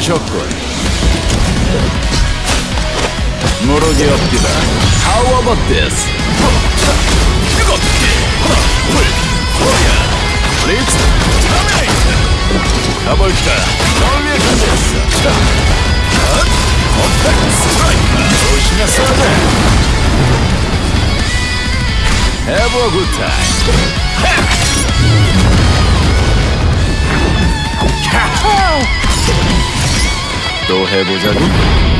500個もろげあってだ How about this? Let's terminate! 暴いた何百ですコンタクトストライク調子がそうだ Have a good time! तो है वो जादू